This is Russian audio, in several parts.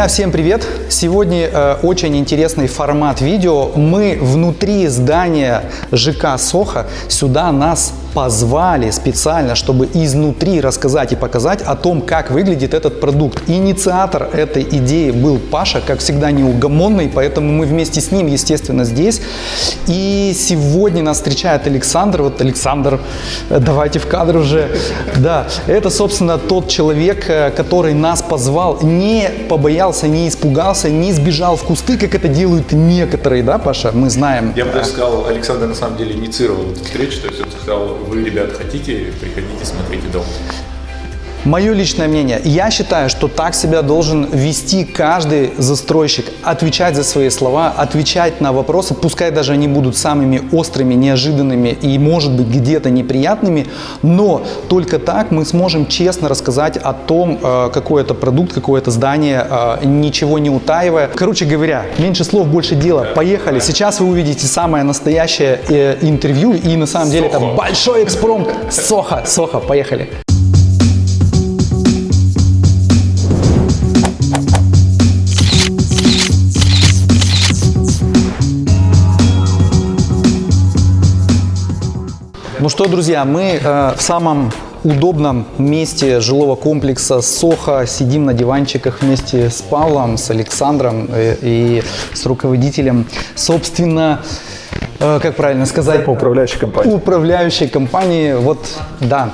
Друзья, всем привет! Сегодня э, очень интересный формат видео. Мы внутри здания ЖК Соха. Сюда нас позвали специально, чтобы изнутри рассказать и показать о том, как выглядит этот продукт. Инициатор этой идеи был Паша, как всегда неугомонный, поэтому мы вместе с ним, естественно, здесь. И сегодня нас встречает Александр. Вот Александр, э, давайте в кадр уже. Да, это, собственно, тот человек, э, который нас позвал, не побоялся, не испугался, не сбежал в кусты, как это делают некоторые, да, Паша? Мы знаем. Я бы даже сказал, Александр на самом деле инициировал эту встречу, то есть он сказал, вы, ребят, хотите, приходите, смотрите дом. Мое личное мнение, я считаю, что так себя должен вести каждый застройщик, отвечать за свои слова, отвечать на вопросы, пускай даже они будут самыми острыми, неожиданными и, может быть, где-то неприятными, но только так мы сможем честно рассказать о том, э, какой это продукт, какое это здание, э, ничего не утаивая. Короче говоря, меньше слов, больше дела. Поехали. Сейчас вы увидите самое настоящее э, интервью и на самом деле это большой экспромт. Соха, Соха, поехали. Ну что, друзья, мы э, в самом удобном месте жилого комплекса Соха. Сидим на диванчиках вместе с Павлом, с Александром э, и с руководителем. Собственно, э, как правильно сказать? Управляющей компании. Управляющей компании, вот, да,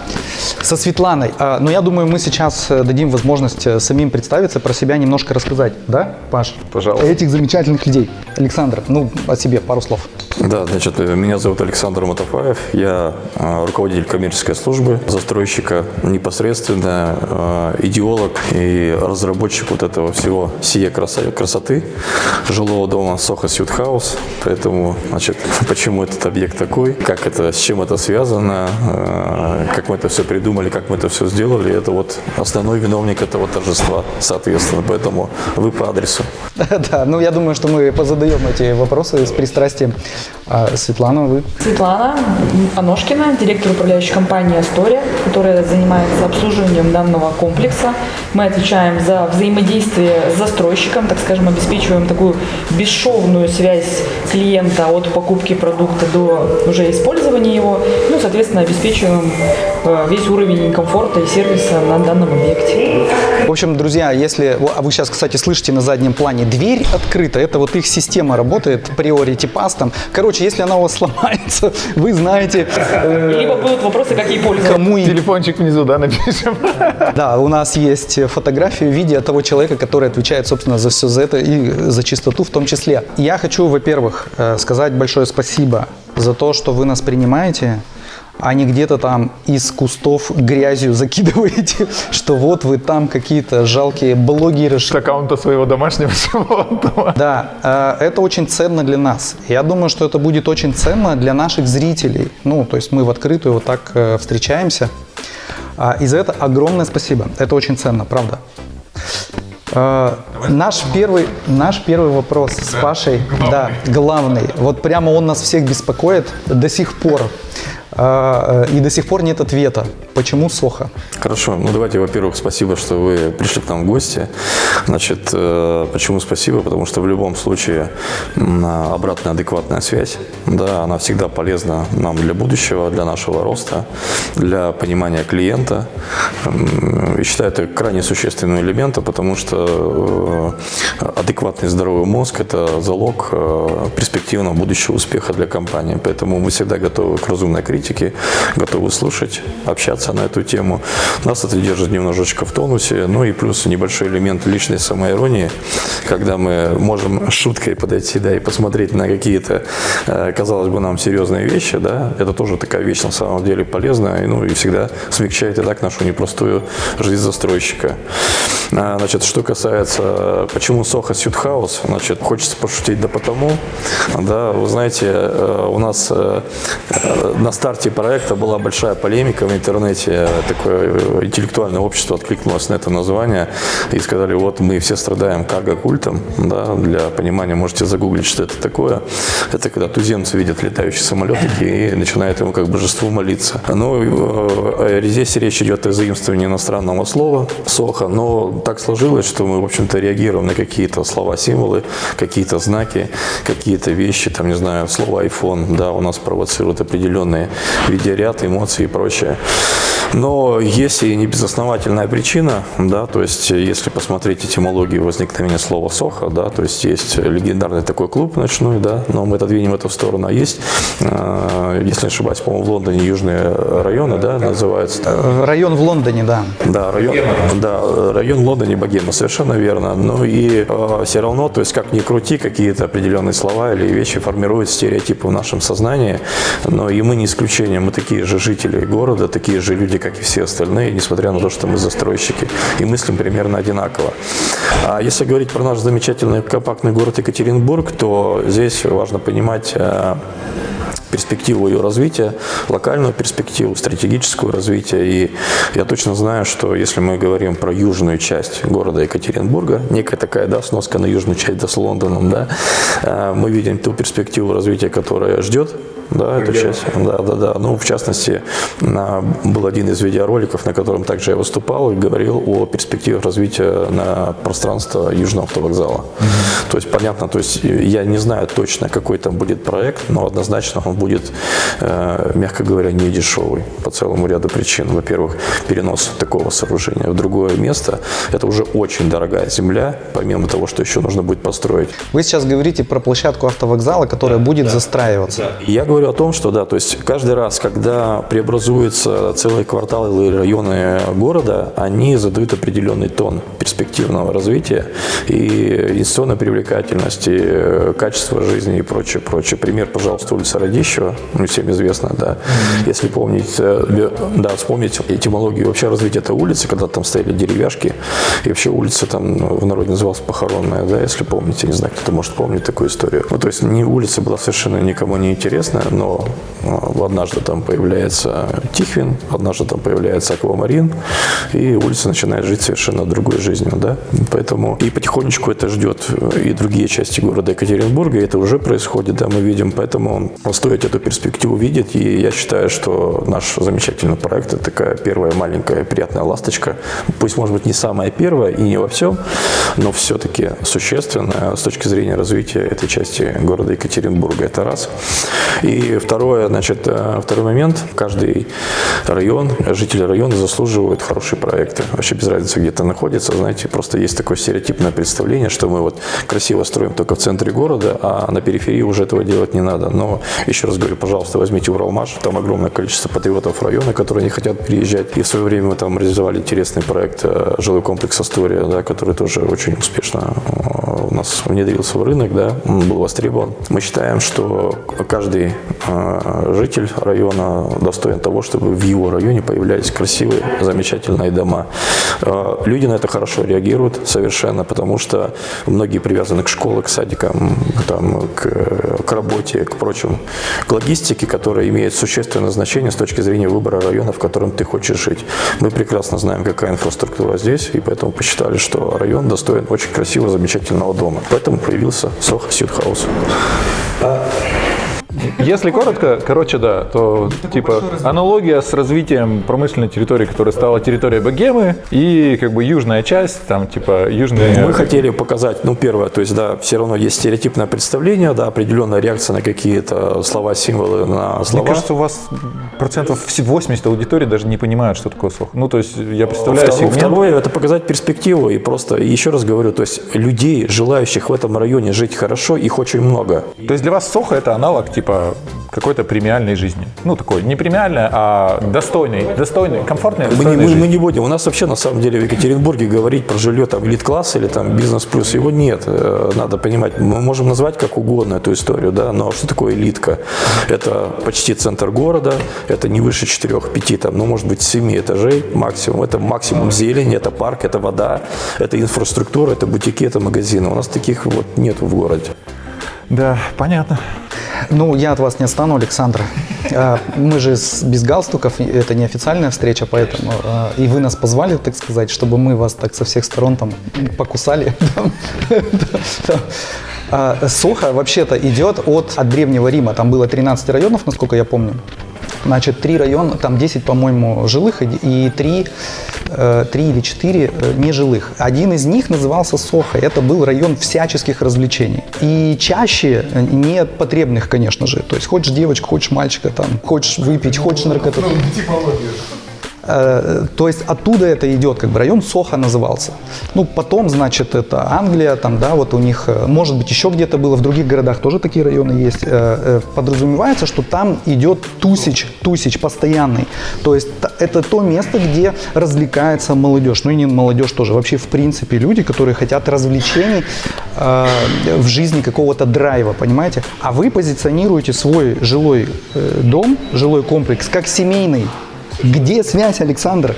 со Светланой. Э, Но я думаю, мы сейчас э, дадим возможность самим представиться, про себя немножко рассказать, да, Паш? Пожалуйста. Этих замечательных людей. Александр, ну, о себе пару слов. Да, значит, меня зовут Александр Матафаев, я э, руководитель коммерческой службы, застройщика непосредственно, э, идеолог и разработчик вот этого всего краса- красоты жилого дома Соха Сьют Хаус. Поэтому, значит, почему этот объект такой, как это, с чем это связано, э, как мы это все придумали, как мы это все сделали, это вот основной виновник этого торжества, соответственно. Поэтому вы по адресу. Да, ну я думаю, что мы позадаем эти вопросы с пристрастием. А, Светлана, вы Светлана Аношкина, директор управляющей компании «Астория», которая занимается обслуживанием данного комплекса. Мы отвечаем за взаимодействие с застройщиком, так скажем, обеспечиваем такую бесшовную связь клиента от покупки продукта до уже использования его. Ну, соответственно, обеспечиваем э, весь уровень комфорта и сервиса на данном объекте. В общем, друзья, если... А вы сейчас, кстати, слышите на заднем плане, дверь открыта, это вот их система работает, Priority Pass там. Короче, если она у вас сломается, вы знаете, э, Либо будут вопросы, как ей пользоваться. кому и... Телефончик внизу, да, напишем. Да, у нас есть фотографии в виде того человека, который отвечает, собственно, за все за это и за чистоту в том числе. Я хочу, во-первых, э, сказать большое спасибо за то, что вы нас принимаете, а не где-то там из кустов грязью закидываете, что вот вы там какие-то жалкие блогеры, С аккаунта своего домашнего животного. Да, э, это очень ценно для нас. Я думаю, что это будет очень ценно для наших зрителей. Ну, то есть мы в открытую вот так э, встречаемся. А, И за это огромное спасибо. Это очень ценно, правда. Э, Наш первый, наш первый вопрос с Пашей, да, главный. Вот прямо он нас всех беспокоит до сих пор. Э, И до сих пор нет ответа. Почему Соха? Хорошо. Ну, давайте, во-первых, спасибо, что вы пришли к нам в гости. Значит, э, почему спасибо? Потому что в любом случае обратная адекватная связь, да, она всегда полезна нам для будущего, для нашего роста, для понимания клиента. И считаю, это крайне существенный элемент, потому что э, адекватный здоровый мозг – это залог э, перспективного будущего успеха для компании. Поэтому мы всегда готовы к разумной критике, готовы слушать, общаться на эту тему. Нас это держит немножечко в тонусе. Ну и плюс небольшой элемент личной самоиронии, когда мы можем шуткой подойти да, и посмотреть на какие-то, э, казалось бы, нам серьезные вещи. Да? Это тоже такая вещь на самом деле полезная ну, и всегда смягчает и так нашу непростую жизнь застройщика. А, Значит, что касается, почему Сохо Сьютхаус, значит, хочется пошутить, да потому, да, вы знаете, э, у нас э, на старте проекта была большая полемика в интернете, такое интеллектуальное общество откликнулось на это название и сказали, вот мы все страдаем карго-культом, да, для понимания можете загуглить, что это такое. Это когда туземцы видят летающие самолетики и начинают ему как божеству молиться. Но здесь речь идет о заимствовании иностранного слова «сохо», но так сложилось, что мы, в общем-то, реагируем на какие-то слова, символы, какие-то знаки, какие-то вещи, там, не знаю, слово iPhone, да, у нас провоцирует определенные видеоряд, эмоции и прочее. Но есть и небезосновательная причина, да, то есть если посмотреть этимологию возникновения слова «соха», да, то есть есть легендарный такой клуб ночной, да, но мы отодвинем это в сторону, а есть, э, если не ошибаюсь, по-моему, в Лондоне южные районы, да, называются. Район в Лондоне, да. Да, район, да, район в Лондоне Богема, совершенно верно. Но и э, все равно, то есть как ни крути, какие-то определенные слова или вещи формируют стереотипы в нашем сознании, но и мы не исключение, мы такие же жители города, такие же люди, как и все остальные, несмотря на то, что мы застройщики, и мыслим примерно одинаково. А если говорить про наш замечательный компактный город Екатеринбург, то здесь важно понимать э, перспективу ее развития, локальную перспективу, стратегическую развития. И я точно знаю, что если мы говорим про южную часть города Екатеринбурга, некая такая да, сноска на южную часть да, с Лондоном, да, э, мы видим ту перспективу развития, которая ждет да, эту часть. Да, да, да. Ну, в частности, на, был один из видеороликов, на котором также я выступал и говорил о перспективах развития на пространство Южного автовокзала. Угу. То есть, понятно, то есть я не знаю точно, какой там будет проект, но однозначно он будет, э, мягко говоря, не дешевый по целому ряду причин. Во-первых, перенос такого сооружения в другое место – это уже очень дорогая земля, помимо того, что еще нужно будет построить. Вы сейчас говорите про площадку автовокзала, которая да, будет да, застраиваться. Да. Я говорю говорю о том, что да, то есть каждый раз, когда преобразуются целые кварталы или районы города, они задают определенный тон перспективного развития и инвестиционной привлекательности, качества жизни и прочее, прочее. Пример, пожалуйста, улица Радищева, ну, всем известно, да. Если помнить, э, да, вспомнить этимологию вообще развития этой улицы, когда там стояли деревяшки, и вообще улица там в народе называлась Похоронная, да, если помните, не знаю, кто-то может помнить такую историю. Ну, то есть не улица была совершенно никому не интересна, но а, однажды там появляется Тихвин, однажды там появляется Аквамарин, и улица начинает жить совершенно другой жизнью, да, поэтому и потихонечку это ждет и другие части города Екатеринбурга, и это уже происходит, да, мы видим, поэтому стоит эту перспективу видеть, и я считаю, что наш замечательный проект – это такая первая маленькая приятная ласточка, пусть, может быть, не самая первая и не во всем, но все-таки существенная с точки зрения развития этой части города Екатеринбурга, это раз. И и второе, значит, э, второй момент. Каждый район, жители района заслуживают хорошие проекты. Вообще без разницы, где это находится. Знаете, просто есть такое стереотипное представление, что мы вот красиво строим только в центре города, а на периферии уже этого делать не надо. Но еще раз говорю, пожалуйста, возьмите Уралмаш. Там огромное количество патриотов района, которые не хотят переезжать. И в свое время мы там реализовали интересный проект э, жилой комплекс «Астория», да, который тоже очень успешно э, у нас внедрился в рынок, да, был востребован. Мы считаем, что каждый житель района достоин того, чтобы в его районе появлялись красивые, замечательные дома. А, люди на это хорошо реагируют совершенно, потому что многие привязаны к школе, к садикам, там, к, к работе, к прочим, к логистике, которая имеет существенное значение с точки зрения выбора района, в котором ты хочешь жить. Мы прекрасно знаем, какая инфраструктура здесь, и поэтому посчитали, что район достоин очень красивого, замечательного дома. Поэтому появился Сох Сьюдхаус. Если коротко, короче, да, то типа аналогия с развитием промышленной территории, которая стала территорией Богемы, и как бы южная часть, там типа южная... Мы хотели показать, ну, первое, то есть, да, все равно есть стереотипное представление, да, определенная реакция на какие-то слова, символы, на слова. Мне кажется, у вас процентов 80 аудитории даже не понимают, что такое сох. Ну, то есть, я представляю Второе, сегмент... Второе, это показать перспективу, и просто, еще раз говорю, то есть, людей, желающих в этом районе жить хорошо, их очень много. То есть, для вас сохо это аналог, типа, типа какой-то премиальной жизни. Ну, такой, не премиальной, а достойной, достойной, комфортной, Мы не, мы, мы не будем. У нас вообще на самом деле в Екатеринбурге говорить про жилье там элит-класс или там бизнес-плюс, его нет. Э, Надо понимать, мы можем назвать как угодно эту историю, да, но что такое элитка? Это почти центр города, это не выше 4-5, там, ну, может быть, 7 этажей максимум. Это максимум зелени, это парк, это вода, это инфраструктура, это бутики, это магазины. У нас таких вот нет в городе. Да, понятно. Ну, я от вас не отстану, Александр. А, Мы же без галстуков, это не официальная встреча, поэтому а, и вы нас позвали, так сказать, чтобы мы вас так со всех сторон там покусали. А, Сохо вообще-то идет от, от Древнего Рима. Там было 13 районов, насколько я помню. Значит, три района, там 10, по-моему, жилых и три, э, три или четыре э, нежилых. Один из них назывался Сохо. Это был район всяческих развлечений. И чаще э, не потребных, конечно же. То есть хочешь девочку, хочешь мальчика, там, хочешь выпить, хочешь наркоту. Э, То есть оттуда это идет, как бы район Соха назывался. Ну, потом, значит, это Англия, там, да, вот у них, э, может быть, еще где-то было, в других городах тоже такие районы есть. Э, э, Подразумевается, что там идет тусич, тусич постоянный. То есть это то место, где развлекается молодежь. Ну и не молодежь тоже, вообще, в принципе, люди, которые хотят развлечений э, в жизни какого-то драйва, понимаете? А вы позиционируете свой жилой э, дом, жилой комплекс как семейный. Где связь, Александр?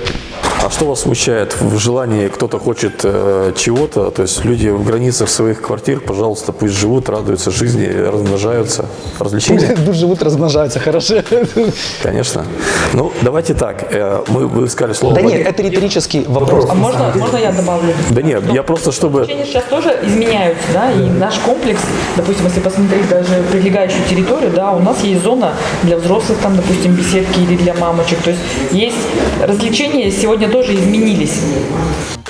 А что вас смущает в желании, кто-то хочет э, чего-то, то есть люди в границах своих квартир, пожалуйста, пусть живут, радуются жизни, размножаются. Развлечения? Тут живут, размножаются, хорошо. Конечно. Ну, давайте так, э, мы, вы сказали слово... Да нет, это риторический вопрос. А можно, можно я добавлю? Да нет, я просто чтобы... Развлечения сейчас тоже изменяются, да, и наш комплекс, допустим, если посмотреть даже прилегающую территорию, да, у нас есть зона для взрослых, там, допустим, беседки или для мамочек, то есть есть развлечения сегодня тоже изменились.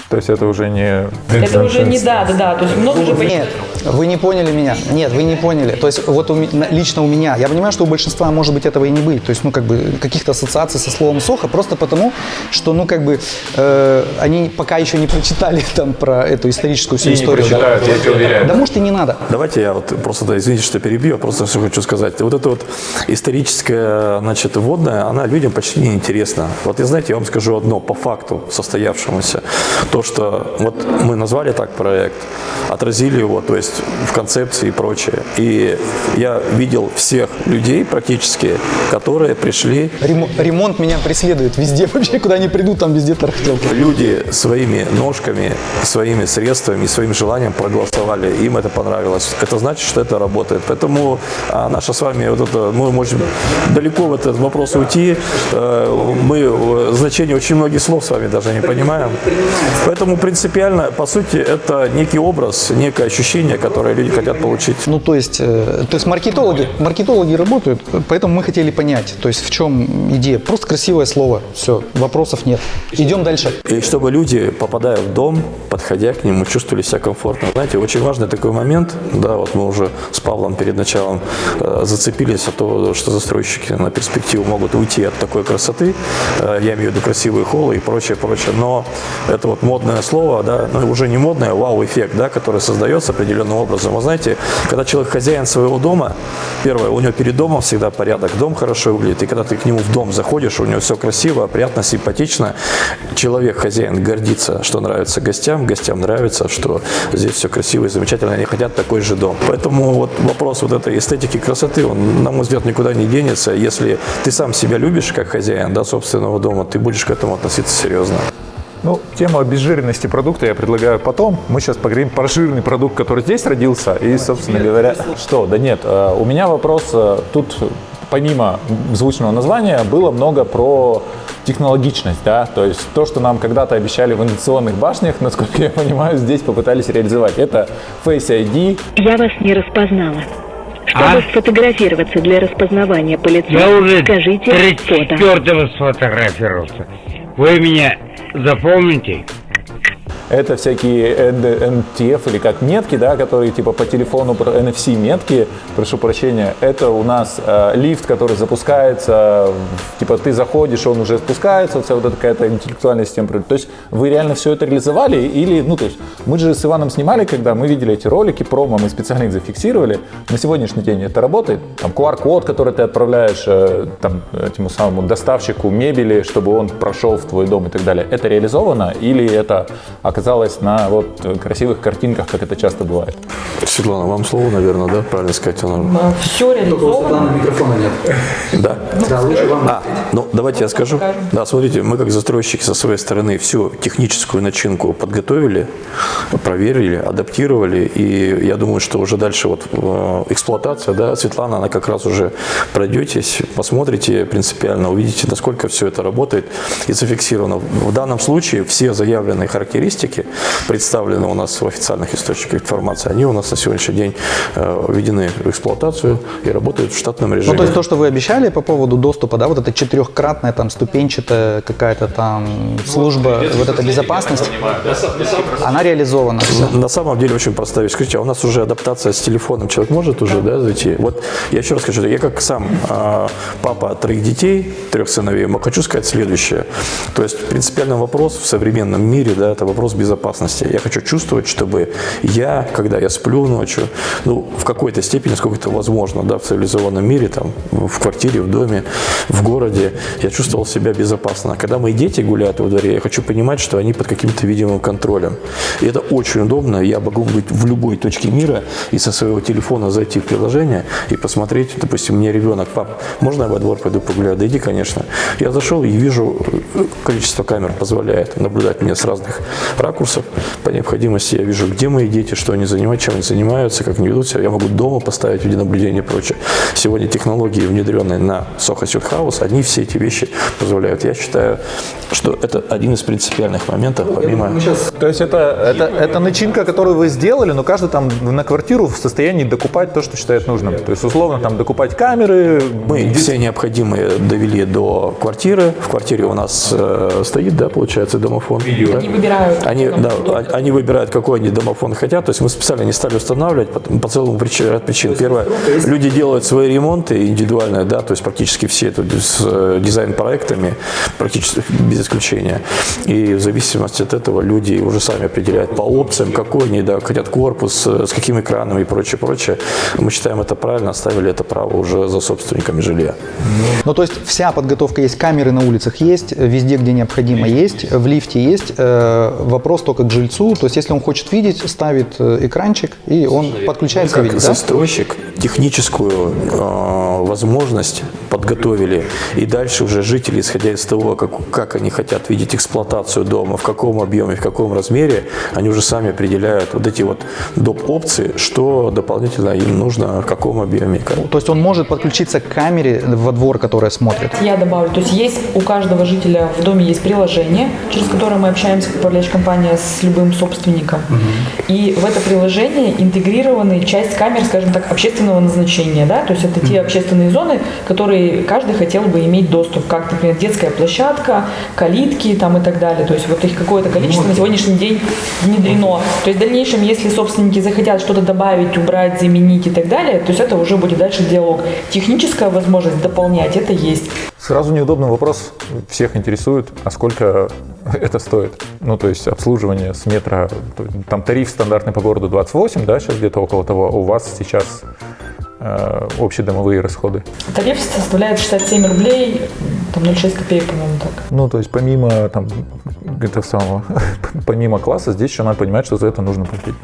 То есть это уже не... Это уже не да, да, да, то есть много же Нет, вы не поняли меня. Нет, вы не поняли. То есть вот у лично у меня, я понимаю, что у большинства может быть этого и не быть. То есть, ну, как бы каких-то ассоциаций со словом «сохо» просто потому, что, ну, как бы э, они пока еще не прочитали там про эту историческую всю И не историю. да. прочитают, я тебе уверяю. Да может и не надо. Давайте я вот просто, да, извините, что перебью, я просто все хочу сказать. Вот эта вот историческая, значит, вводная, она людям почти не интересна. Вот, и знаете, я вам скажу одно по факту состоявшемуся. То, что вот мы назвали так проект, отразили его, то есть в концепции и прочее. И я видел всех людей практически, которые пришли Ремо- ремонт меня преследует везде. Вообще, куда ни приду, там везде тарахтелки. Люди своими ножками, своими средствами, своим желанием проголосовали, им это понравилось. Это значит, что это работает. Поэтому а, наша с вами вот это, мы можем далеко в этот вопрос уйти. Э, Мы э, значение очень многих слов с вами даже не понимаем. Поэтому принципиально, по сути, это некий образ, некое ощущение, которое люди хотят получить. Ну, то есть, э, то есть маркетологи, маркетологи работают, поэтому мы хотели понять, то есть в чем идея. Просто красивое слово, все, вопросов нет. Идем дальше. И чтобы люди, попадая в дом, подходя к нему, чувствовали себя комфортно. Знаете, очень важный такой момент, да, вот мы уже с Павлом перед началом э, зацепились от того, что застройщики на перспективу могут уйти от такой красоты, э, я имею в виду красивые холлы и прочее, прочее, но это вот модное слово, да, ну уже не модное, вау-эффект, да, который создается определенным образом. Вы знаете, когда человек хозяин своего дома, первое, у него перед домом всегда порядок, дом хорошо выглядит, и когда ты к нему в дом заходишь, у него все красиво, приятно, симпатично, человек, хозяин, гордится, что нравится гостям, гостям нравится, что здесь все красиво и замечательно, они хотят такой же дом. Поэтому вот вопрос вот этой эстетики красоты, он, на мой взгляд, никуда не денется. Если ты сам себя любишь как хозяин да, собственного дома, ты будешь к этому относиться серьезно. Ну, тему обезжиренности продукта я предлагаю потом. Мы сейчас поговорим про жирный продукт, который здесь родился. И, собственно говоря, что? Да нет, э, у меня вопрос э, тут, помимо звучного названия, было много про технологичность, да, то есть то, что нам когда-то обещали в инновационных башнях, насколько я понимаю, здесь попытались реализовать. Это Face ID, Я вас не распознала. Чтобы А? сфотографироваться для распознавания по лицу, Я уже скажите фото. 34-го сфотографировался. Вы меня запомните? Это всякие NTF или как метки, да, которые типа по телефону NFC метки, прошу прощения, это у нас э, лифт, который запускается, типа ты заходишь, он уже спускается, вся вот эта какая-то интеллектуальная система. То есть вы реально все это реализовали или, ну то есть мы же с Иваном снимали, когда мы видели эти ролики, промо, мы специально их зафиксировали. На сегодняшний день это работает. Там QR-код, который ты отправляешь э, там, этому самому доставщику мебели, чтобы он прошел в твой дом и так далее. Это реализовано или это оказалось на вот красивых картинках, как это часто бывает? Светлана, вам слово, наверное, да? Правильно сказать? Она... Все реализовано. микрофона нет. Да? Да, лучше вам. А, ну давайте я скажу. Да, смотрите, мы как застройщики со своей стороны всю техническую начинку подготовили, проверили, адаптировали, и я думаю, что уже дальше вот э, эксплуатация, да, Светлана, она как раз уже пройдетесь, посмотрите принципиально, увидите, насколько все это работает и зафиксировано. В данном случае все заявленные характеристики представлены у нас в официальных источниках информации, они у нас на сегодняшний день э, введены в эксплуатацию и работают в штатном режиме. Ну, то есть то, что вы обещали по поводу доступа, да, вот это четырехкратная там ступенчатая какая-то там служба, вот эта безопасность, она реализована. На самом деле очень простая вещь. Скажите, а у нас уже адаптация с телефоном, человек может уже да, зайти? Вот я еще раз скажу, я как сам а, папа троих детей, трех сыновей, хочу сказать следующее. То есть принципиальный вопрос в современном мире, да, это вопрос безопасности. Я хочу чувствовать, чтобы я, когда я сплю ночью, ну, в какой-то степени, сколько это возможно, да, в цивилизованном мире, там, в квартире, в доме, в городе, я чувствовал себя безопасно. Когда мои дети гуляют во дворе, я хочу понимать, что они под каким-то видимым контролем. И это очень удобно. Я могу быть в любой точке мира и со своего телефона зайти в приложение и посмотреть, допустим, мне ребенок, пап, можно я во двор пойду погуляю? Да иди, конечно. Я зашел и вижу, э, количество камер позволяет наблюдать меня с разных ракурсов. По необходимости я вижу, где мои дети, что они занимают, чем они занимаются, как они ведут себя. Я могу дома поставить видеонаблюдение и прочее. Сегодня технологии, внедренные на Soho Suite House, они все эти вещи позволяют. Я считаю, что это один из принципиальных моментов, помимо... То есть это, это, это начинка, которую вы сделали, но каждый там на квартиру в состоянии докупать то, что считает нужным. То есть условно там докупать камеры, Мы все необходимые довели до квартиры. В квартире у нас э, стоит, да, получается, домофон. Да? Они выбирают. Они, да, они выбирают, какой они домофон хотят. То есть мы специально не стали устанавливать по, по целому причин, ряд причин. Первое, люди делают свои ремонты индивидуальные, да, то есть практически все это с э, дизайн-проектами, практически без исключения. И в зависимости от этого люди уже сами определяют по опциям, какой они да, хотят корпус, э, с каким экраном и прочее, прочее. Мы считаем это правильно, оставили это право уже за собственниками жилья. Ну, то есть вся подготовка есть, камеры на улицах есть, везде, где необходимо есть, в лифте есть. Э, вопрос только к жильцу. То есть если он хочет видеть, ставит э, экранчик, и он подключается и как видит, да? застройщик техническую э, возможность подготовили, и дальше уже жители, исходя из того, как, как они хотят видеть эксплуатацию дома, в каком объеме, в каком размере, они уже сами определяют вот эти вот доп. опции, что дополнительно им нужно, в каком объеме. То есть он может подключиться к камере во двор, которая смотрит. Я добавлю, то есть есть у каждого жителя в доме есть приложение, через которое мы общаемся как управляющая компания с любым собственником. И в это приложение интегрированы часть камер, скажем так, общественного назначения, да, то есть это те общественные зоны, которые каждый хотел бы иметь доступ, как, например, детская площадка, калитки там и так далее. То есть вот их какое-то количество на сегодняшний день внедрено. То есть в дальнейшем, если собственники захотят что-то добавить, убрать, заменить и так далее, то есть это уже будет дальше диалог. Техническая возможность дополнять, это есть. Сразу неудобный вопрос, всех интересует, а сколько это стоит? Ну, то есть обслуживание с метра, там тариф стандартный по городу 28, да, сейчас где-то около того, а у вас сейчас общедомовые расходы. Тариф составляет 67 рублей, там 0,6 копеек, по-моему, так. Ну, то есть помимо там этого самого, помимо класса, здесь еще надо понимать, что за это нужно платить.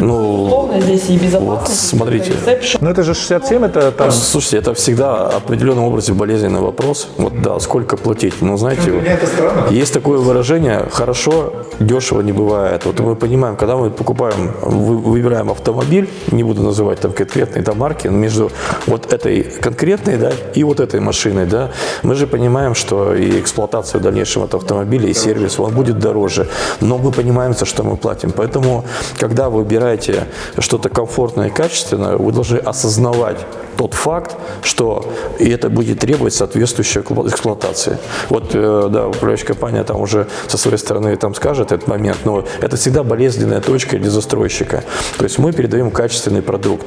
Ну, Условно здесь и безопасность, Вот смотрите. Ну, это же 67, это там... Слушайте, это всегда определенном образе болезненный вопрос. Вот да, сколько платить? Ну, знаете, вот, есть такое выражение «хорошо, дешево не бывает». Вот мы понимаем, когда мы покупаем, вы- выбираем автомобиль, не буду называть там конкретные да, марки, но между вот этой конкретной да, и вот этой машиной, да, мы же понимаем, что и эксплуатация в дальнейшем этого автомобиля, и сервис, он будет дороже. Но мы понимаем, за что мы платим. Поэтому, когда вы выбираете что-то комфортное и качественное, вы должны осознавать тот факт, что и это будет требовать соответствующей эксплуа- эксплуатации. Вот, э, да, управляющая компания там уже со своей стороны там скажет этот момент, но это всегда болезненная точка для застройщика. То есть мы передаем качественный продукт.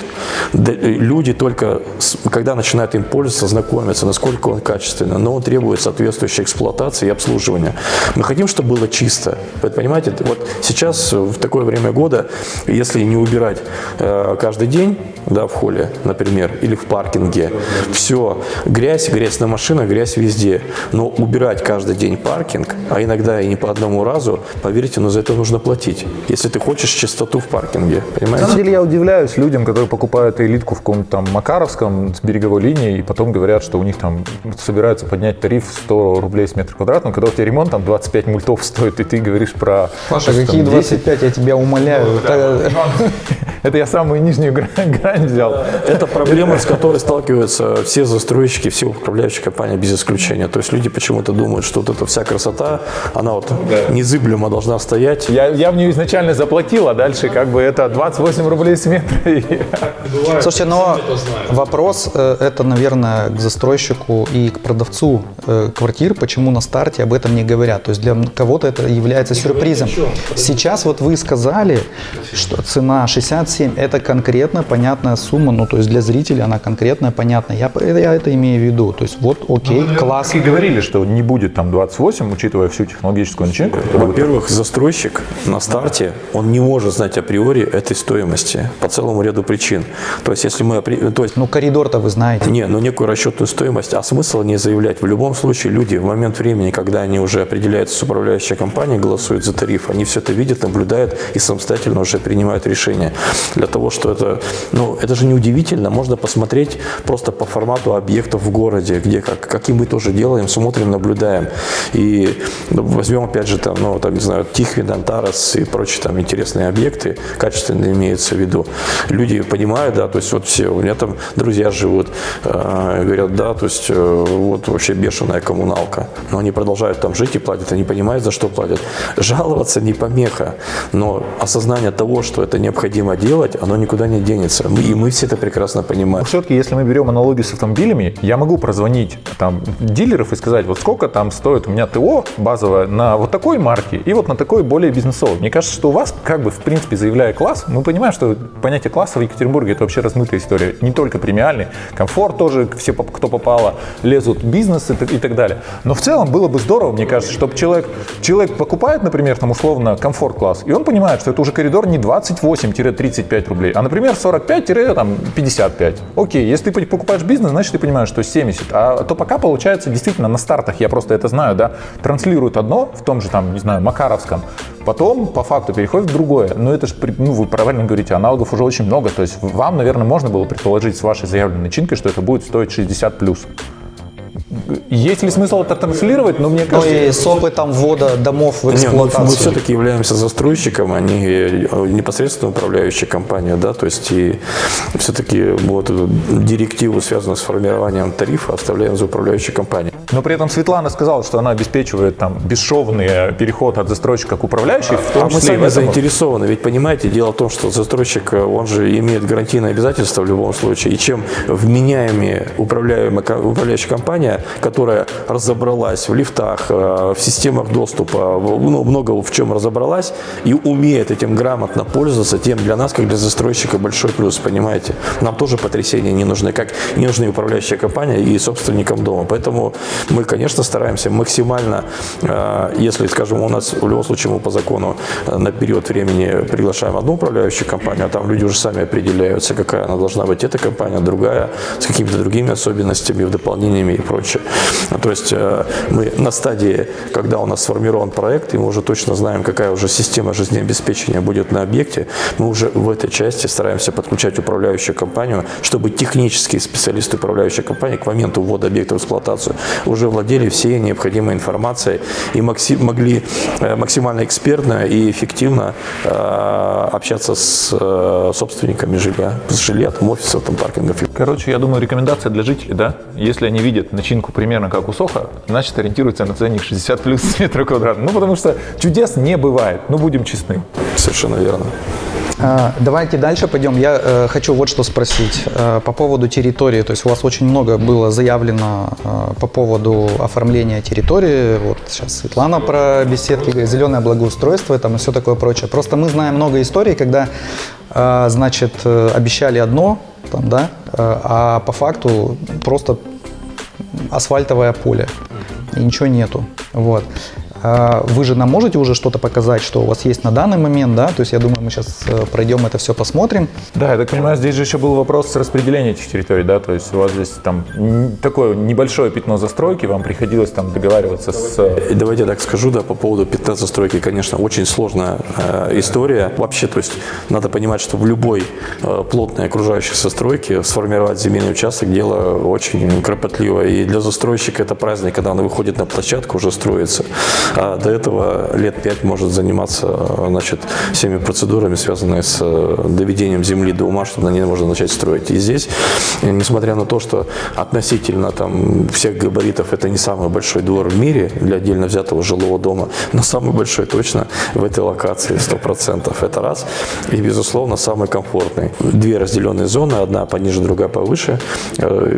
Э, Люди только, когда начинают им пользоваться, знакомятся, насколько он качественный, но он требует соответствующей эксплуатации и обслуживания. Мы хотим, чтобы было чисто. Вы понимаете, вот сейчас э, в такое время года, если не убирать каждый день, да, в холле, например, или в паркинге, все, грязь, грязь на машинах, грязь везде. Но убирать каждый день паркинг, а иногда и не по одному разу, поверьте, но за это нужно платить, если ты хочешь чистоту в паркинге, На понимаете? самом деле я удивляюсь людям, которые покупают элитку в каком-то там Макаровском с береговой линии, и потом говорят, что у них там собираются поднять тариф в 100 рублей с метра квадратного, когда у тебя ремонт там 25 мультов стоит, и ты говоришь про... Паша, там, какие 10. 25, я тебя умоляю. Это- Это я самую нижнюю грань, грань взял. Это проблема, с которой сталкиваются все застройщики, все управляющие компании без исключения. То есть люди почему-то думают, что вот эта вся красота, она вот незыблемо должна стоять. Я, я в нее изначально заплатил, а дальше как бы это 28 рублей с метра. Слушайте, но вопрос э, это, наверное, к застройщику и к продавцу э, квартир, почему на старте об этом не говорят. То есть для кого-то это является сюрпризом. Сейчас вот вы сказали, что цена 67 это конкретно понятная сумма, ну то есть для зрителя она конкретная, понятная. Я, я это имею в виду. То есть вот окей, класс. И говорили, что не будет там 28, учитывая всю технологическую начинку. Во-первых, застройщик на старте, он не может знать априори этой стоимости по целому ряду причин. То есть, если мы... То есть, Ну коридор-то вы знаете. не, ну некую расчетную стоимость, а смысл не заявлять. В любом случае люди в момент времени, когда они уже определяются с управляющей компанией, голосуют за тариф, они все это видят, наблюдают и самостоятельно уже принимают решение. Для того, что это, ну, это же не удивительно, можно посмотреть просто по формату объектов в городе, где, как, каким мы тоже делаем, смотрим, наблюдаем. И ну, возьмем опять же там, ну, там, не знаю, Тихвин, Антарес и прочие там интересные объекты, качественно имеется в виду. Люди понимают, да, то есть вот все, у меня там друзья живут, э, говорят, да, то есть э, вот вообще бешеная коммуналка. Но они продолжают там жить и платят, они понимают, за что платят. Жаловаться не помеха, но осознание того, что это необходимо делать, оно никуда не денется. И мы все это прекрасно понимаем. Все-таки, если мы берем аналогию с автомобилями, я могу прозвонить там дилеров и сказать, вот сколько там стоит у меня ТО базовое на вот такой марке и вот на такой более бизнесовой. Мне кажется, что у вас, как бы, в принципе, заявляя класс, мы понимаем, что понятие класса в Екатеринбурге это вообще размытая история. Не только премиальный, комфорт тоже, все, кто попало, лезут бизнес и, т- и так далее. Но в целом было бы здорово, мне кажется, чтобы человек, человек покупает, например, там условно комфорт-класс, и он понимает, что это уже коридор не 28-35 рублей, а, например, 45-55. Окей, если ты покупаешь бизнес, значит ты понимаешь, что 70. А то пока получается действительно на стартах, я просто это знаю, да, транслируют одно в том же там, не знаю, Макаровском, потом по факту переходит в другое. Но это же, ну вы правильно говорите, аналогов уже очень много. То есть вам, наверное, можно было предположить с вашей заявленной начинкой, что это будет стоить 60 плюс. Есть ли смысл это транслировать? Но мне кажется, и с опытом ввода домов в ну, мы эксплуатацию. все-таки являемся застройщиком, а не э, непосредственно управляющей компанией, да, то есть и все-таки вот эту директиву, связанную с формированием тарифа, оставляем за управляющей компанией. но при этом Светлана сказала, что она обеспечивает там бесшовный э, переход от застройщика к управляющей, в том А мы числе в сами этом. заинтересованы, ведь понимаете, дело в том, что застройщик, э, он же имеет гарантийные обязательства в любом случае, и чем вменяемее управляемая, управляющая компания, которая разобралась в лифтах, э, в системах доступа, ну, много в чем разобралась и умеет этим грамотно пользоваться, тем для нас, как для застройщика, большой плюс, понимаете. Нам тоже потрясения не нужны, как не нужны управляющая компания и собственникам дома. Поэтому мы, конечно, стараемся максимально, э, если, скажем, у нас в любом случае мы по закону э, на период времени приглашаем одну управляющую компанию, а там люди уже сами определяются, какая она должна быть, эта компания, другая, с какими-то другими особенностями, дополнениями и прочее. Ну, То есть э, мы на стадии, когда у нас сформирован проект, и мы уже точно знаем, какая уже система жизнеобеспечения будет на объекте, мы уже в этой части стараемся подключать управляющую компанию, чтобы технические специалисты управляющей компании к моменту ввода объекта в эксплуатацию уже владели всей необходимой информацией и могли э, максимально экспертно и эффективно э, общаться с собственниками жилья, с жилья, там, офисов, там, паркингов. Короче, я думаю, рекомендация для жителей, да? Если они видят начинку примерно как у Соха, значит ориентируются на ценник 60 плюс метра квадратного. Ну, потому что чудес не бывает, ну, будем честны. Совершенно верно. Э, Давайте дальше пойдем. Я э, хочу вот что спросить э, по поводу территории. То есть у вас очень много было заявлено э, по поводу оформления территории. Вот сейчас Светлана про беседки говорит, зеленое благоустройство там и все такое прочее. Просто мы знаем много историй, когда, значит, обещали одно, там, да, а по факту просто асфальтовое поле и ничего нету. Вот. А Вы же нам можете уже что-то показать, что у вас есть на данный момент, да? То есть я думаю, мы сейчас пройдем это все, посмотрим. Да, я так понимаю, здесь же еще был вопрос с распределением этих территорий, да, то есть у вас здесь там такое небольшое пятно застройки, вам приходилось там договариваться с... Давайте я так скажу, да, по поводу пятна застройки, конечно, очень сложная э, история. Вообще, то есть надо понимать, что в любой э, плотной окружающей застройке сформировать земельный участок дело очень кропотливо. И для застройщика это праздник, когда он выходит на площадку, уже строится. А до этого лет пять может заниматься э, значит, всеми процедурами, связанными с э, доведением земли до ума, чтобы на ней можно начать строить. И здесь, э, несмотря на то, что относительно там, всех габаритов это не самый большой двор в мире для отдельно взятого жилого дома, но самый большой точно в этой локации 100%. Это раз. И, безусловно, самый комфортный. Две разделенные зоны, одна пониже, другая повыше.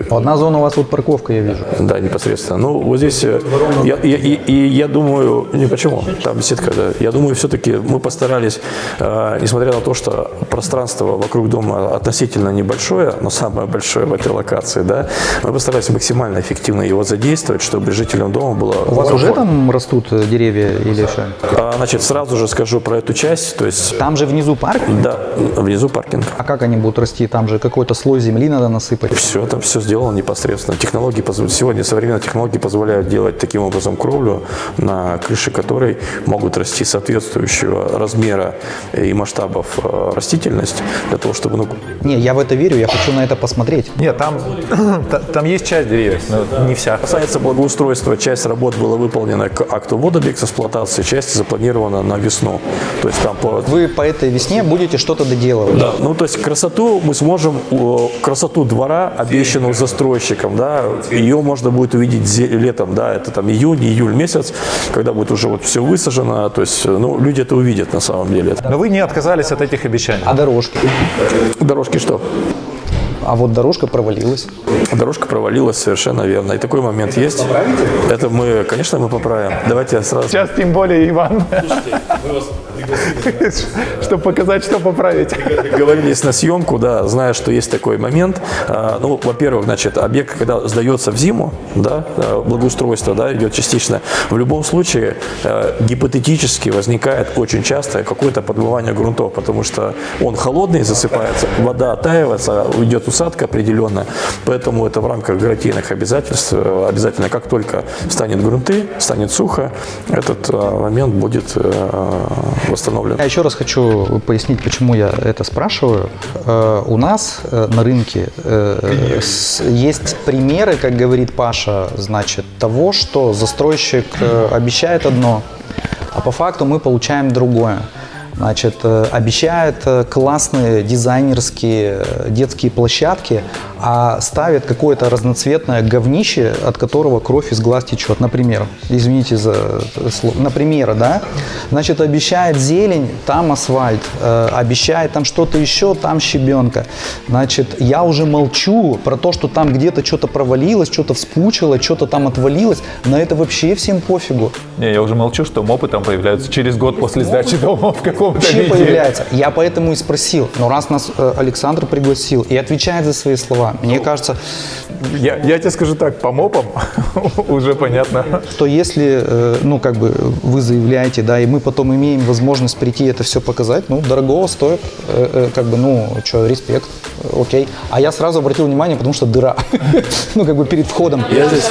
Одна зона у вас вот парковка, я вижу. да, непосредственно. Ну, вот здесь, я, я- и я думаю, не почему, там беседка, да. Я думаю, все-таки мы постарались, э, несмотря на то, что пространство вокруг дома относительно небольшое, но самое большое в этой локации, да, мы постарались максимально эффективно его задействовать, чтобы жителям дома было... У вас уже там растут э, деревья или что? А, Значит, сразу же скажу про эту часть, то есть, Там же внизу парк? да, внизу паркинг. А как они будут расти? Там же какой-то слой земли надо насыпать. Все, там все сделано непосредственно. Технологии сегодня современные технологии позволяют делать таким образом кровлю, на крыше которой могут расти соответствующего размера и масштабов э, растительность для того, чтобы ну, Не, я в это верю, я хочу на это посмотреть. Нет, там, та- там есть часть деревьев, но не вся. касается благоустройства, часть работ была выполнена к акту ввода объекта эксплуатации, часть запланирована на весну. То есть там по Вы по этой весне будете что-то доделывать. Да, ну то есть красоту мы сможем, э, красоту двора, обещанную застройщиком, да, ее можно будет увидеть летом, да, это там июнь, июль месяц, когда будет уже вот все высажено, то есть, э, ну, люди это увидят на самом деле. Но вы не отказались от этих обещаний. А дорожки? Дорожки что? А вот дорожка провалилась. Дорожка провалилась, совершенно верно. И такой момент есть. Это мы, конечно, мы поправим. Давайте я сразу... Сейчас тем более, Иван. Чтобы показать, что поправить. Договорились на съемку, да, зная, что есть такой момент. А, Ну, во-первых, значит, объект, когда сдается в зиму, да, э, благоустройство, да, идет частично, в любом случае э, гипотетически возникает очень часто какое-то подмывание грунтов, потому что он холодный, засыпается, вода оттаивается, уйдет усадка определенная, поэтому это в рамках гарантийных обязательств. Э, Обязательно, как только станет грунты, станет сухо, этот момент будет э, восстановлен. Я еще раз хочу пояснить, почему я это спрашиваю. Э, У нас э, на рынке э, есть примеры, как говорит Паша, значит, того, что застройщик обещает одно, а по факту мы получаем другое. Значит, обещает классные дизайнерские детские площадки, а ставит какое-то разноцветное говнище, от которого кровь из глаз течет. Например, извините за слово, например, да? Значит, обещает зелень, там асфальт, э, обещает там что-то еще, там щебенка. Значит, я уже молчу про то, что там где-то что-то провалилось, что-то вспучило, что-то там отвалилось. На это вообще всем пофигу. Не, я уже молчу, что мопы там появляются через год после сдачи дома в каком-то Вообще виде. появляется. Я поэтому и спросил. Но раз нас э, Александр пригласил и отвечает за свои слова, мне кажется, Я, я тебе скажу так, по мопам уже понятно. что если, э, ну, как бы вы заявляете, да, и мы потом имеем возможность прийти это все показать, ну, дорогого стоит, э, э, как бы, ну, что, респект, окей. А я сразу обратил внимание, потому что дыра, ну, как бы перед входом. Я здесь-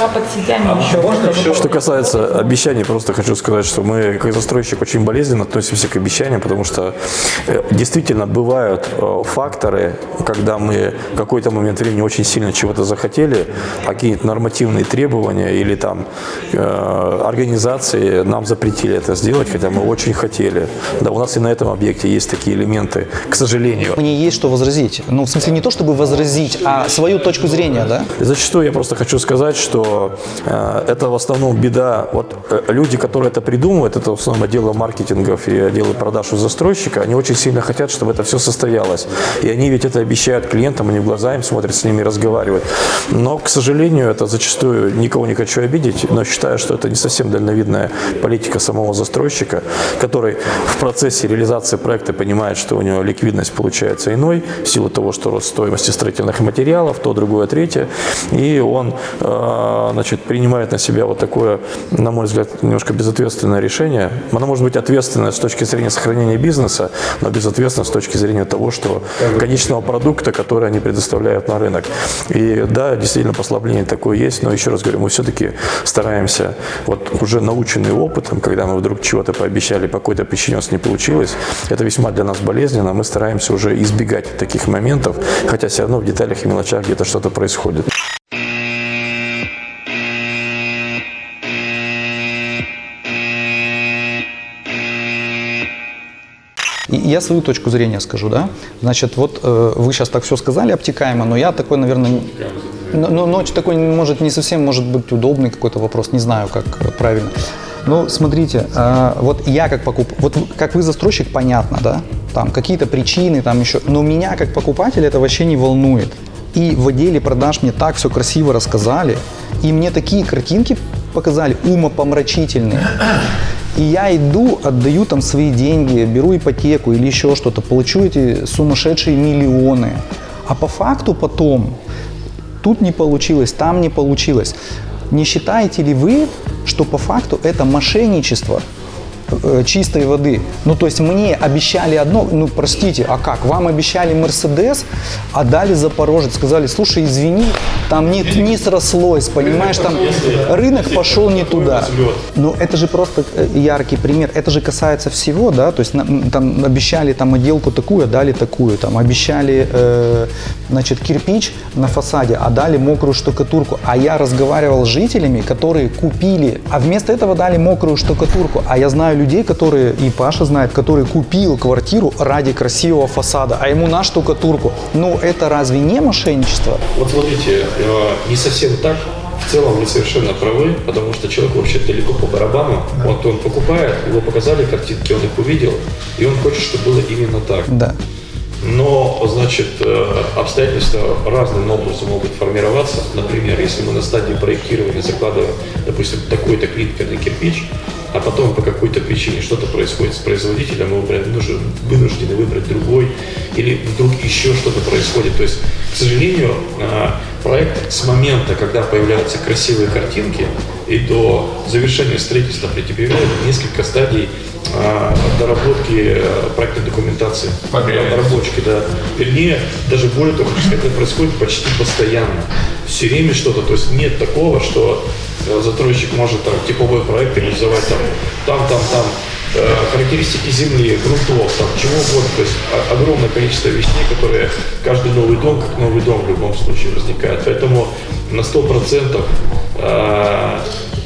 еще. Что касается обещаний, просто хочу сказать, что мы, как застройщик, очень болезненно относимся к обещаниям, потому что действительно бывают факторы, когда мы в какой-то момент времени не очень сильно чего-то захотели, а какие-то нормативные требования или там э, организации нам запретили это сделать, хотя мы очень хотели. Да, у нас и на этом объекте есть такие элементы, к сожалению. Мне есть что возразить. Ну, в смысле, не то чтобы возразить, а свою точку зрения, да? Зачастую я просто хочу сказать, что э, это в основном беда. Вот э, люди, которые это придумывают, это в основном отделы маркетингов и отделы продаж у застройщика, они очень сильно хотят, чтобы это все состоялось. И они ведь это обещают клиентам, они в глаза им смотрят, с ними разговаривают. Но, к сожалению, это зачастую, никого не хочу обидеть, но считаю, что это не совсем дальновидная политика самого застройщика, который в процессе реализации проекта понимает, что у него ликвидность получается иной, в силу того, что рост стоимости строительных материалов, то, другое, третье, и он э, значит, принимает на себя вот такое, на мой взгляд, немножко безответственное решение. Оно может быть ответственное с точки зрения сохранения бизнеса, но безответственно с точки зрения того, что конечного продукта, который они предоставляют на рынок. И да, действительно, послабление такое есть, но еще раз говорю, мы все-таки стараемся, вот уже наученные опытом, когда мы вдруг чего-то пообещали, по какой-то причине у нас не получилось, это весьма для нас болезненно, мы стараемся уже избегать таких моментов, хотя все равно в деталях и мелочах где-то что-то происходит. И я свою точку зрения скажу, да. Значит, вот э, вы сейчас так все сказали обтекаемо, но я такой, наверное, но, но, но такой, может, не совсем, может быть, удобный какой-то вопрос, не знаю, как э, правильно. Ну, смотрите, э, вот я как покуп, вот как вы застройщик, понятно, да, там какие-то причины, там еще, но меня как покупателя это вообще не волнует. И в отделе продаж мне так все красиво рассказали, и мне такие картинки показали умопомрачительные. И я иду, отдаю там свои деньги, беру ипотеку или еще что-то, получу эти сумасшедшие миллионы. А по факту потом тут не получилось, там не получилось. Не считаете ли вы, что по факту это мошенничество чистой воды? Ну, то есть мне обещали одно, ну, простите, а как? Вам обещали Мерседес, а дали Запорожец, сказали, слушай, извини, там не, не срослось, понимаешь, там рынок пошел не туда. Ну, это же просто э, яркий пример, это же касается всего, да, то есть там обещали там отделку такую, а дали такую, там обещали, э, значит, кирпич на фасаде, а дали мокрую штукатурку, а я разговаривал с жителями, которые купили, а вместо этого дали мокрую штукатурку, а я знаю людей, которые, и Паша знает, который купил квартиру ради красивого фасада, а ему на штукатурку. Ну, это разве не мошенничество? Вот смотрите, э, не совсем так. В целом вы совершенно правы, потому что человек вообще далеко по барабану. Вот он покупает, его показали картинки, он их увидел, и он хочет, чтобы было именно так. Да. Но, значит, э, обстоятельства разным образом могут формироваться. Например, если мы на стадии проектирования закладываем, допустим, такой-то клинкерный кирпич, а потом по какой-то причине что-то происходит с производителем, мы вынуждены выбрать другой, или вдруг еще что-то происходит. То есть, к сожалению, э, проект с момента, когда появляются красивые картинки, и до завершения строительства претерпевает несколько стадий э, доработки э, проектной документации, обработки, да. Вернее, даже более того, это происходит почти постоянно. Все время что-то, то есть нет такого, что э, застройщик может там типовой проект реализовать там, там, там, там, э, характеристики земли, грунтов, там, чего угодно. То есть огромное количество вещей, которые каждый новый дом, как новый дом в любом случае возникает. Поэтому на 100% э,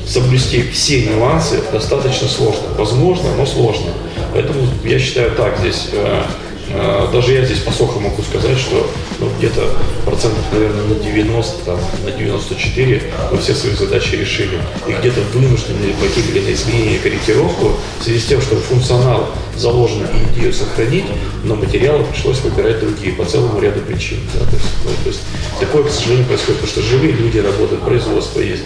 соблюсти все нюансы достаточно сложно. Возможно, но сложно. Поэтому я считаю так, здесь э, даже я здесь по соху могу сказать, что ну, где-то процентов, наверное, на 90, там, на 94 мы все свои задачи решили. И где-то вынуждены пойти на изменение, корректировку в связи с тем, что функционал заложен и идею сохранить, но материалы пришлось выбирать другие по целому ряду причин. да. то, есть, ну, то есть такое, к сожалению, происходит, потому что живые люди работают, производство есть.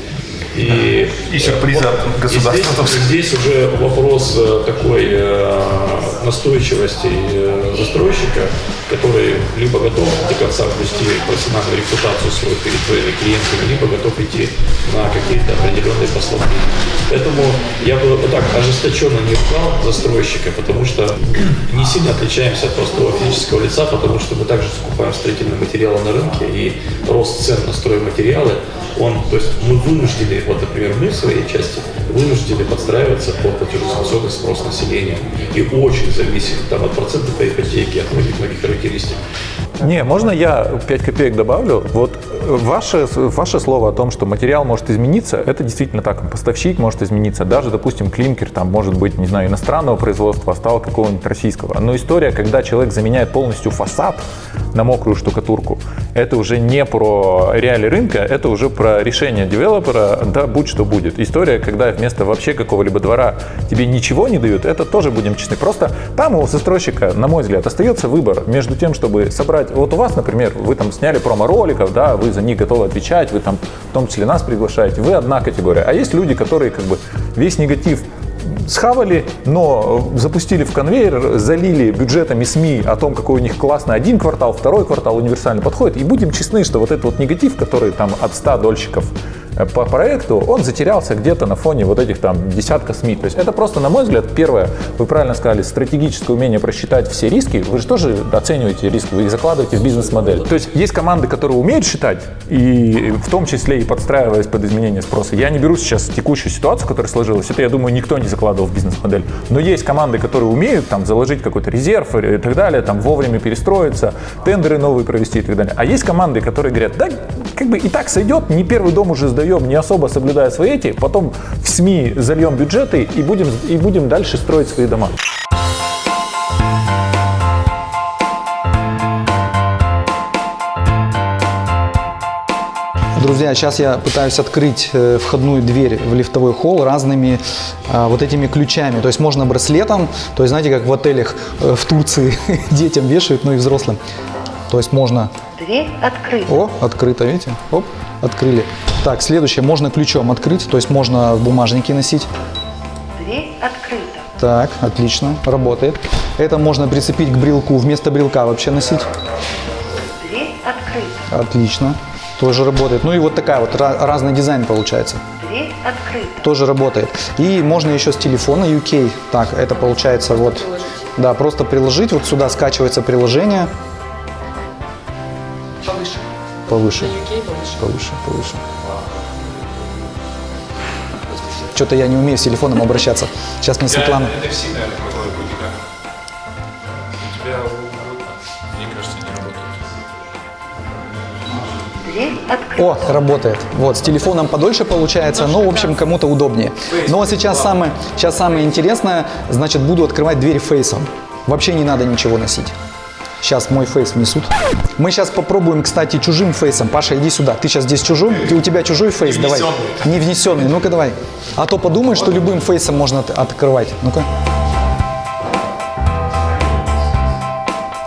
И, И сюрпризы от государства здесь, здесь уже вопрос э, такой э, настойчивости э, застройщика, который либо готов до конца ввести профессиональную репутацию свою перед своими клиентами, либо готов идти на какие-то определенные послабления. Поэтому я бы вот так ожесточенно не ругал застройщика, потому что не сильно отличаемся от простого физического лица, потому что мы также закупаем строительные материалы на рынке, и рост цен на стройматериалы, он, то есть мы вынуждены, вот, например, мы в своей части вынуждены подстраиваться под платежеспособный спрос населения. И очень зависит там, от процента по ипотеке, от многих-многих характеристик. Не, можно я 5 копеек добавлю? Вот ваше, ваше слово о том, что материал может измениться, это действительно так. Поставщик может измениться. Даже, допустим, клинкер там может быть, не знаю, иностранного производства, а стал какого-нибудь российского. Но история, когда человек заменяет полностью фасад на мокрую штукатурку, это уже не про реалии рынка, это уже про решение девелопера, да, будь что будет. История, когда вместо вообще какого-либо двора тебе ничего не дают, это тоже будем честны. Просто там у застройщика, на мой взгляд, остается выбор между тем, чтобы собрать... Вот у вас, например, вы там сняли промо-роликов, да, вы за них готовы отвечать, вы там в том числе нас приглашаете, вы одна категория. А есть люди, которые как бы весь негатив схавали, но запустили в конвейер, залили бюджетами СМИ о том, какой у них классный один квартал, второй квартал универсально подходит. И будем честны, что вот этот вот негатив, который там от 100 дольщиков по проекту, он затерялся где-то на фоне вот этих там десятка СМИ. То есть это просто, на мой взгляд, первое, вы правильно сказали, стратегическое умение просчитать все риски. Вы же тоже оцениваете риски, вы их закладываете в бизнес-модель. То есть есть команды, которые умеют считать, и в том числе и подстраиваясь под изменение спроса. Я не беру сейчас текущую ситуацию, которая сложилась. Это, я думаю, никто не закладывал в бизнес-модель. Но есть команды, которые умеют там заложить какой-то резерв и так далее, там вовремя перестроиться, тендеры новые провести и так далее. А есть команды, которые говорят, да, как бы и так сойдет, не первый дом уже сдаем, не особо соблюдая свои эти, потом в СМИ зальем бюджеты и будем, и будем дальше строить свои дома. Друзья, сейчас я пытаюсь открыть э, входную дверь в лифтовой холл разными а, вот этими ключами. То есть можно браслетом, то есть знаете, как в отелях э, в Турции детям вешают, ну и взрослым. То есть можно... Дверь открыта. О, открыто, видите? Оп, открыли. Так, следующее, можно ключом открыть, то есть можно в бумажнике носить. Дверь открыта. Так, отлично, работает. Это можно прицепить к брелку, вместо брелка вообще носить. Дверь открыта. Отлично, тоже работает. Ну и вот такая вот разный дизайн получается. Дверь открыта. тоже работает. И можно еще с телефона UK. Так, это получается вот, да, просто приложить. Вот сюда скачивается приложение. Повыше. Повыше, повыше. Что-то я не умею с телефоном обращаться. Сейчас мне Светлана. Это все, наверное, крутой путь, да? У тебя, мне кажется, не работает. О, работает. Вот, с телефоном подольше получается, но, в общем, кому-то удобнее. Ну, а сейчас самое, сейчас самое интересное, значит, буду открывать дверь фейсом. Вообще не надо ничего носить. Сейчас мой фейс внесут. Мы сейчас попробуем, кстати, чужим фейсом. Паша, иди сюда. Ты сейчас здесь чужой, у тебя чужой фейс, давай. Не внесенный. Ну-ка давай. А то подумай, что любым фейсом можно от- открывать. Ну-ка.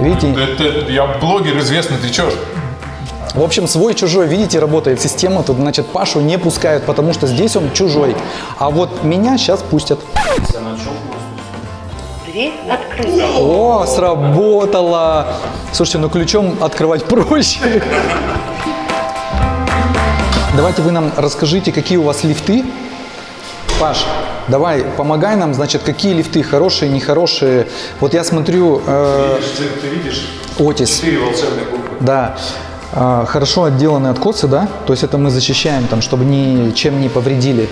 Видите? Это, я блогер известный, ты чё? В общем, свой-чужой, видите, работает система. Тут, значит, Пашу не пускают, потому что здесь он чужой. А вот меня сейчас пустят. Дверь открыта. О, сработало! Слушайте, ну ключом открывать проще. Давайте вы нам расскажите, какие у вас лифты. Паш, давай, помогай нам, значит, какие лифты хорошие, нехорошие. Вот я смотрю, э, Ты, ты видишь Отис, четыре волшебных буквы. да, э, хорошо отделанные откосы, да? То есть это мы защищаем, там, чтобы ничем не повредили.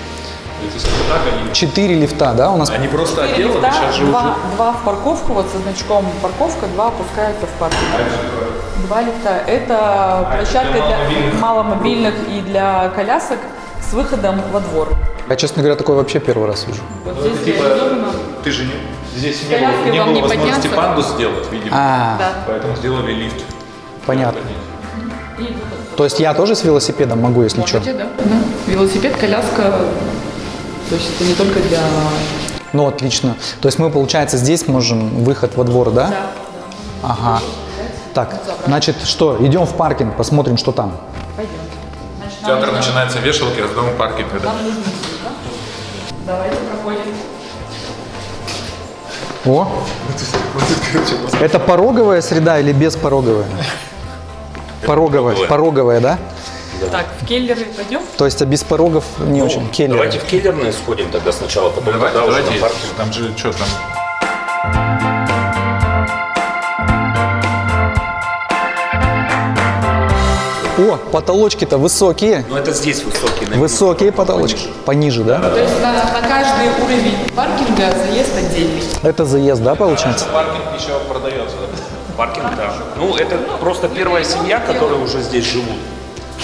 Четыре лифта, да, у нас? Они просто Четыре отделаны, лифта, сейчас же уже... два, два в парковку, вот со значком парковка, два опускаются в паркинг. Два лифта. Это площадка для маломобильных и для колясок с выходом во двор. Я, честно говоря, такой вообще первый раз вижу. Вот здесь Типа, реализовано. ты же не, здесь не было, не было не возможности подняться. пандус сделать, видимо. А, Да. Поэтому сделали лифт. понятно. И. То есть я тоже с велосипедом могу, если что? Можете, да? Да. Велосипед, коляска. То есть это не только для... Ну, отлично. То есть мы, получается, здесь можем выход во двор, да? Ага. Так, значит, что, идем в паркинг, посмотрим, что там. Пойдем. Значит, Театр нужно- начинается вешалки, а с дома паркинг. да? Нам нужно сюда. Давайте проходим. О, это пороговая среда или беспороговая? Пороговая, пороговая, да? Так, в келлеры пойдем? То есть а без порогов не очень. Келлер. Давайте в киллерные сходим тогда сначала, потом Давайте, тогда уже давайте, на паркинг. там же что там? О, потолочки-то высокие. Ну это здесь высокий. на Высокие потолочки. Пониже, да? То есть на, на каждый уровень паркинга заезд отдельный. Это заезд, да, получается? Паркинг еще продается, да? Паркинг, да. Ну, это просто первая семья, которая уже здесь живут.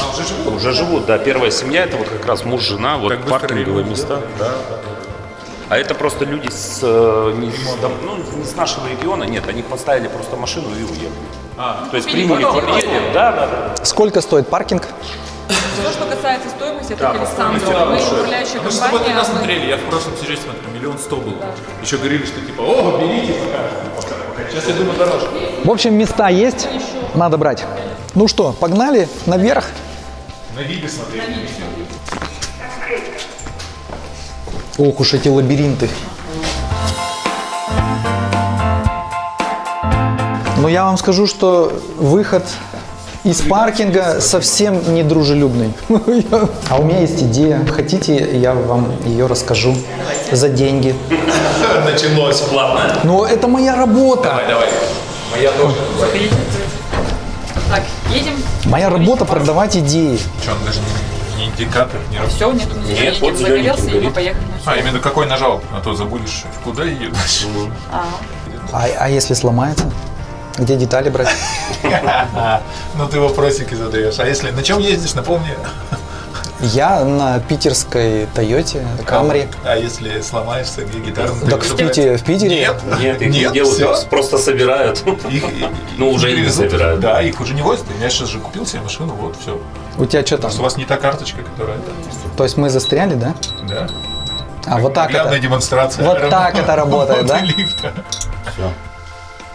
А, уже живут? Уже живут, да. Первая семья, это вот как раз муж, жена, вот Как быстро паркинговые места. Да, да. А это просто люди с, э, не, с дом- ну, не с нашего региона, нет, они поставили просто машину и уехали. А, То есть приняли квартиру, да, да, да. Сколько стоит паркинг? Все, что касается стоимости, это Да, Александр. Мы управляющая Мы же с тобой компания. тогда мы- смотрели, я в прошлом сюжете смотрел, миллион сто был. Еще говорили, что типа, о, берите пока. Сейчас я думаю дороже. В общем, места есть, надо брать. Ну что, погнали наверх? На виде смотрели. Ох уж эти лабиринты. Но я вам скажу, что выход из паркинга совсем не дружелюбный. А у меня есть идея. Хотите, я вам ее расскажу за деньги. Началось. Платно. Но это моя работа. Давай, давай. Моя тоже. Моя работа продавать идеи. Что, он даже не, не индикатор, не. Все, нет, здесь Нет, едем, вот загорелся, и мы поехали. А, именно какой нажал, а то забудешь, куда едешь. А, а если сломается? Где детали брать? Ну ты вопросики задаешь. А если на чем ездишь, напомни. Я на питерской Тойоте Камри. А если сломаешься, где гитару? Так в Питере, в Питере Нет, Нет, их не Нет, делают, их просто собирают. Их, Ну, уже не собирают. Да, их уже не возят. Я сейчас же купил себе машину, вот все. У тебя что там? У вас не та карточка, которая. То есть мы застряли, да? Да. А вот так это. демонстрация. Вот так это работает, да? лифта. Все.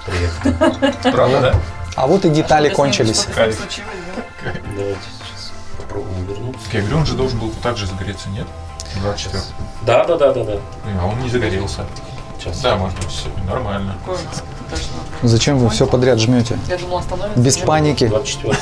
Приехали. Правда, да? А вот и детали кончились. Сейчас попробуем вернуться. Я говорю, он же должен был так же загореться, нет? 24 Да, да, да, да, да. А он не загорелся. Сейчас. Да, может быть, всё нормально. Зачем вы все подряд жмете? Я думала, остановится. Без паники. 24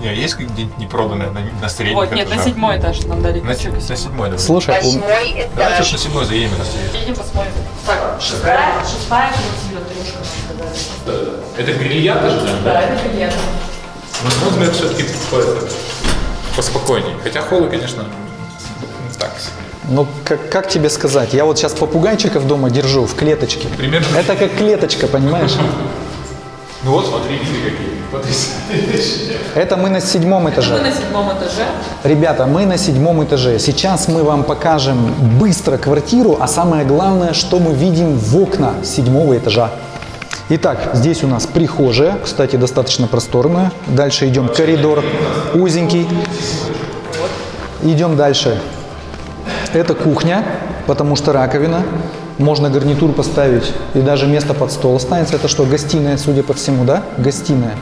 Не, есть где-нибудь непроданное на, на средних Вот, нет, на седьмой этаж нам дали На, на седьмой, давай. Слушай, Восьмой Давайте этаж. уж на седьмой заедем. если- Едем посмотрим. Так, шестая, шестая квартира, трешка. Это грильята же, Да, это приятно. Ну, на мой взгляд, все-таки поспокойнее. Хотя холы, конечно, так ну как, как тебе сказать? Я вот сейчас попугайчиков дома держу в клеточке. Примерно. Это как клеточка, понимаешь? Ну вот, смотри, виды какие. Это мы на седьмом Мы этаже. на седьмом этаже. Ребята, мы на седьмом этаже. Сейчас мы вам покажем быстро квартиру, а самое главное, что мы видим в окна седьмого этажа. Итак, здесь у нас прихожая, кстати, достаточно просторная. Дальше идем коридор узенький. Идем дальше. Это кухня, потому что раковина. Можно гарнитур поставить и даже место под стол останется. Это что, гостиная, судя по всему, да? Гостиная.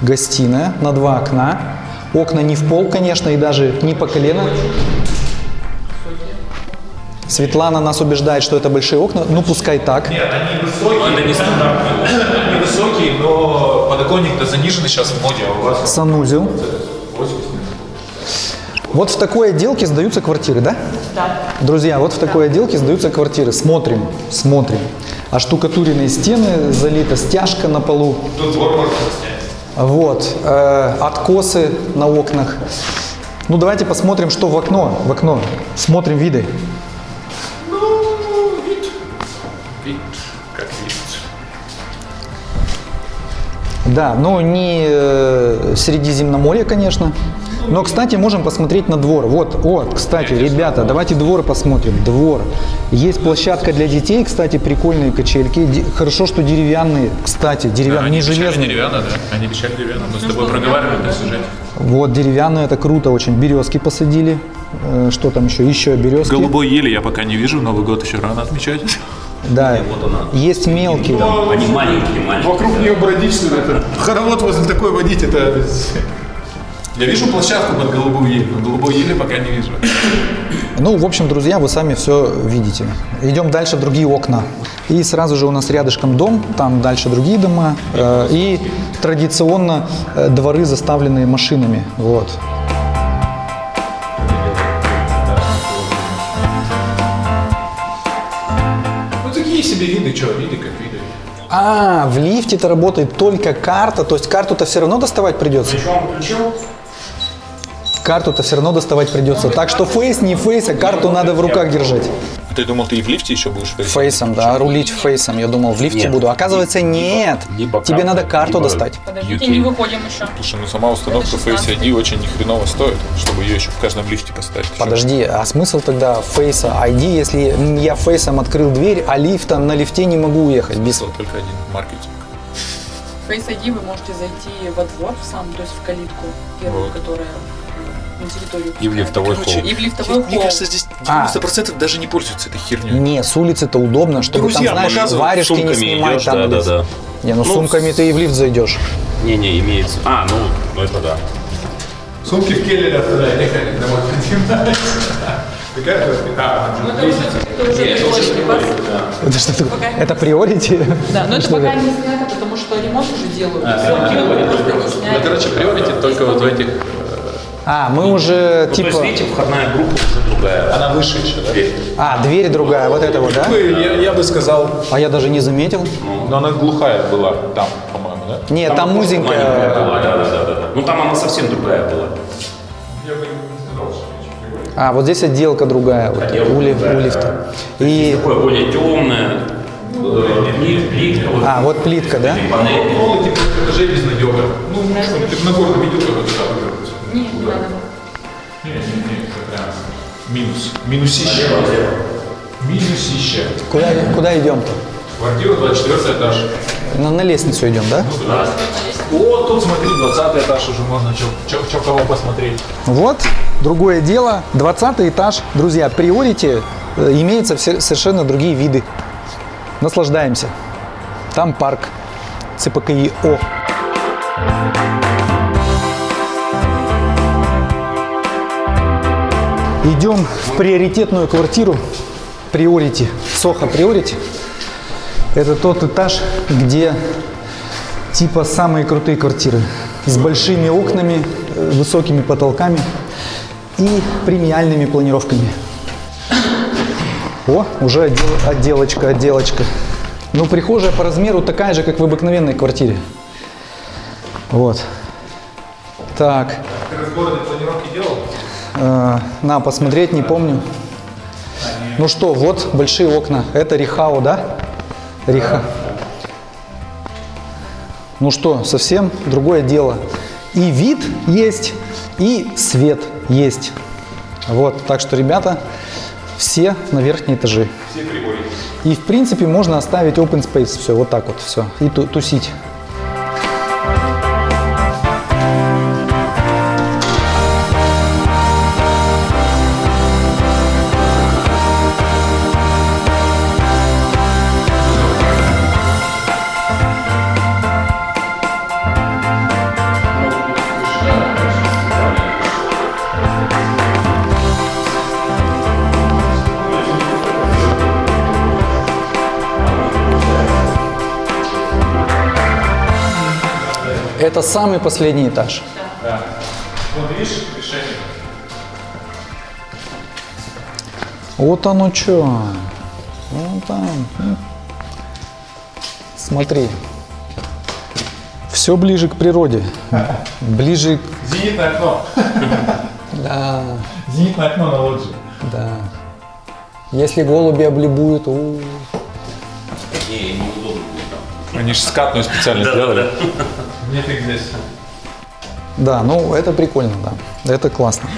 Гостиная на два окна. Окна не в пол, конечно, и даже не по колено. Светлана нас убеждает, что это большие окна. Ну, пускай так. Нет, они высокие. Это не стандартные. Они высокие, но подоконник-то заниженный сейчас в моде, а у вас Санузел. Вот в такой отделке сдаются квартиры, да? Да. Друзья, вот в такой отделке сдаются квартиры. Смотрим, смотрим. Оштукатуренные стены, залита стяжка на полу. тут двор можно снять. Вот, э, откосы на окнах. Ну, давайте посмотрим, что в окно. В окно. Смотрим виды. Да, но не э, Средиземноморье, конечно. Но, кстати, можем посмотреть на двор. Вот, вот, кстати, ребята, давайте двор посмотрим. Двор. Есть площадка для детей, кстати, прикольные качельки. Хорошо, что деревянные. Кстати, деревянные, не железные. деревянно, да? Они обещали деревянно. Мы с тобой проговаривали на сюжете. Вот, деревянные, это круто очень. Березки посадили. Э, Что там еще? Еще березки. Голубой ели я пока не вижу, Новый год еще рано отмечать. Да, есть мелкие. Они маленькие, маленькие. Вокруг нее бродить, что? Это? Хоровод возле такой водить, это... Я вижу площадку под голубой ели, но голубой ели пока не вижу. Ну, в общем, друзья, вы сами все видите. Идем дальше, другие окна. И сразу же у нас рядышком дом, там дальше другие дома. э, и традиционно э, дворы, заставленные машинами. Вот. Что, виды как виды. А, в лифте-то работает только карта, то есть карту-то все равно доставать придется. Карту-то все равно доставать придется. Так что фейс, не фейс, а карту надо в руках держать. Ты думал, ты и в лифте еще будешь фейсом? Фейсом, да, рулить фейсом. Я думал, в лифте Нет. буду. Оказывается, нет. либо Тебе карта, надо карту либо- достать. Подождите, UK. не выходим еще. Слушай, ну сама установка Face 16. ID очень нехреново стоит, чтобы ее еще в каждом лифте поставить. Подожди, а смысл тогда Face ID, если я фейсом открыл дверь, а лифта на лифте не могу уехать? Без... Только один маркетинг. Face ID вы можете зайти во двор сам, то есть в калитку первую, Вот. которая на территорию. И в лифтовой пускает. холл. И в лифтовой Мне холл. кажется, здесь 90% даже не пользуются этой херней. Не, с улицы-то удобно, чтобы Друзьям там, знаешь, варежки не снимать идешь, там. да, да, да. Не, ну, Ну, сумками ты и в лифт зайдешь. Не-не, имеется. А, ну, ну это да. Сумки в келлере оставляй, ехали домой. Какая А, Ну, это уже, это уже приорити вас. Это что такое? Это приорити? Да, но это пока не снято, потому что ремонт уже делают. Сняли. Ну, короче, приорити только вот в этих... А, мы уже Ну, то типа... есть, видите, входная группа уже другая. Она выше еще, да? Дверь. А, дверь другая, вот это вот, да? Я, я бы сказал, А я даже не заметил. но она глухая была там, по-моему, да? Нет, там Маленькая узенькая. была, да, да, да, да, да. Ну там она совсем другая была. А, вот здесь отделка другая, вот, Отделка у, лиф- другая, у лифта. И, Такое более темное. Плит, плитка, вот а, вот плитка, да? панель. Полы типа этажей безнадега. Ну, что, ты на горку видел, как это так выглядит? Не, не надо. Не, не, не, это прям минус. Минусище. Минусище. Куда, куда идем-то? Квартира 24 этаж. На, на лестницу идем, да? О, тут смотри, 20 этаж уже можно что кого посмотреть. Вот, другое дело. 20 этаж. Друзья, приорити э, имеются все- совершенно другие виды. Наслаждаемся. Там парк ЦПКИО. Идем в приоритетную квартиру. Приорити. Соха Приорити. Это тот этаж, где типа самые крутые квартиры. С большими окнами, э, высокими потолками и премиальными планировками. О, уже отдел- отделочка, отделочка. Ну, прихожая по размеру такая же, как в обыкновенной квартире. Вот. Так. Ты городе планировки делал? Э, на, посмотреть, не помню. Ну что, вот большие окна. Это Рихау, да? Риха. Ну что, совсем другое дело. И вид есть, и свет есть. Вот, так что, ребята, все на верхние этажи. Все приборы. И, в принципе, можно оставить open space, все, вот так вот, все, и ту- тусить. Это самый последний этаж. Вот видишь, решение. Вот оно что. Вон там. Смотри. Все ближе к природе. Ближе к... Зенитное окно. Да, Зенитное окно на лоджии. да. Если голуби облюбуют, у, Не, неудобно будет там. Они же скатную специально сделали. Нет их здесь. Да, ну это прикольно, да. Это классно.